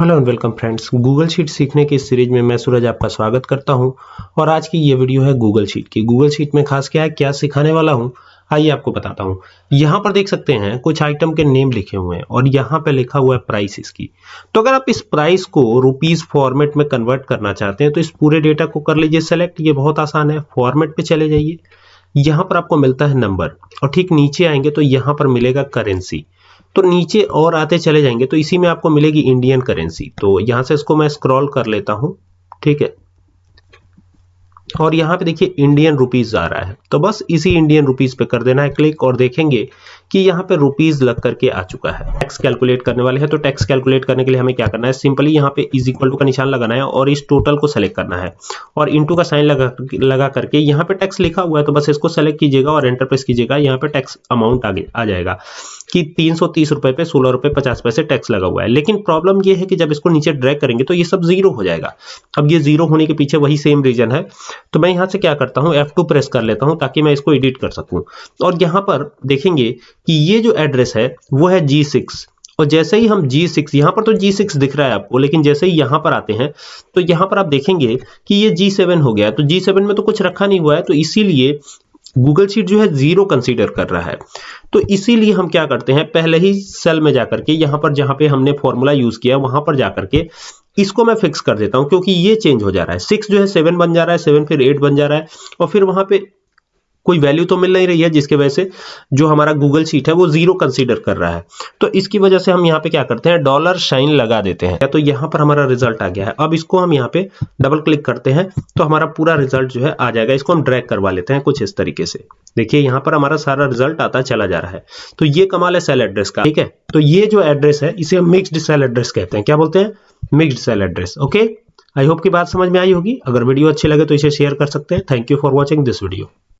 Hello and welcome friends, Google sheet सीखने की series में मैं सूरज आपका स्वागत करता हूँ और आज की ये वीडियो है गूगल शीट की। गूगल शीट में खास क्या है, क्या सिखाने वाला हूँ, आइए आपको बताता हूँ। यहाँ पर देख सकते हैं, कुछ आइटम के नेम लिखे हुए हैं और यहाँ पे लिखा हुआ है प्राइस इसकी। तो अगर आप इस प्राइस को रुपीज़ फॉर्मेट में कन्वर्ट करना चाहते हैं तो इस पूरे डेटा को कर लीजिए सेलेक्ट ये बहुत आसान है फॉर्मेट पे चले जाइए। यहाँ पर आपको मिलता है नंबर और ठीक नीचे आएँगे तो यहाँ पर मिलेगा करेंसी तो नीचे और आते चले जाएँगे। तो इसी में आपको मिलेगी इंडियन करेंसी तो यहाँ से इसको मैं स्क्रॉल कर लेता हूँ। ठीक है? और यहाँ पे देखिए इंडियन रुपीज़ आ रहा है। तो बस इसी इंडियन रुपीज़ पे कर देना है। क्लिक और देखेंगे कि यहाँ पे रुपीज़ लग करके आ चुका है। टैक्स कैलकुलेट करने वाले हैं तो टैक्स कैलकुलेट करने के लिए हमें क्या करना है? सिंपली यहाँ पे इज़ इक्वल टू का निशान लगाना है और इस टोटल को सेलेक्ट करना है। और इंटू का साइन लगा लगा करके यहाँ पे टैक्स लिखा हुआ है तो बस इसको सेलेक्ट कीजिएगा और एंटर प्रेस कीजिएगा, यहाँ पे टैक्स अमाउंट आगे आ जाएगा कि तीन सौ तीस रुपए पे, सोलह रुपए पचास पैसे टैक्स लगा हुआ है। लेकिन प्रॉब्लम ये है कि जब इसको नीचे ड्रैग करेंगे तो ये सब ज़ीरो हो जाएगा। अब ये ज़ीरो होने के पीछे वही सेम रीजन है। तो मैं यहाँ से क्या करता हूँ F2 प्रेस कर लेता हूँ ताकि मैं इसको एडिट कर सकूँ। और यहाँ पर देखेंगे कि ये जो एड्रेस है, वो है जी सिक्स और जैसे ही हम जी सिक्स यहाँ पर तो जी सिक्स दिख रहा है आपको, लेकिन जैसे ही यहाँ पर आते हैं तो यहाँ पर आप देखेंगे कि ये जी सेवन हो गया तो जी सेवन में तो कुछ रखा नहीं हुआ है तो इसीलिए गूगल शीट जो है ज़ीरो कंसीडर कर रहा है। तो इसीलिए हम क्या करते हैं, पहले ही सेल में जाकर के, यहाँ पर जहाँ पे हमने फॉर्मूला यूज़ किया, वहाँ पर जाकर के इसको मैं फिक्स कर देता हूँ, क्योंकि ये चेंज हो जा रहा है। सिक्स जो है सेवन बन जा रहा है सेवन फिर एट बन जा रहा है, और फिर वहाँ पे कोई वैल्यू तो मिल नहीं रही है, जिसके वजह से जो हमारा गूगल शीट है, वो ज़ीरो कंसीडर कर रहा है। तो इसकी वजह से हम यहाँ पे क्या करते हैं डॉलर शाइन लगा देते हैं। तो यहाँ पर हमारा रिज़ल्ट आ गया है। अब इसको हम यहाँ पे डबल क्लिक करते हैं तो हमारा पूरा रिज़ल्ट जो है आ जाएगा। इसको हम ड्रैग करवा लेते हैं कुछ इस तरीके से। देखिए, यहाँ पर हमारा सारा रिज़ल्ट आता चला जा रहा है। तो ये कमाल है सेल एड्रेस का, ठीक है? तो ये जो एड्रेस है, इसे हम मिक्सड सेल एड्रेस कहते हैं। क्या बोलते हैं? Mixed cell address okay I hope की बात समझ में आई होगी। अगर वीडियो अच्छी लगे तो इसे शेयर कर सकते हैं। Thank you for watching this video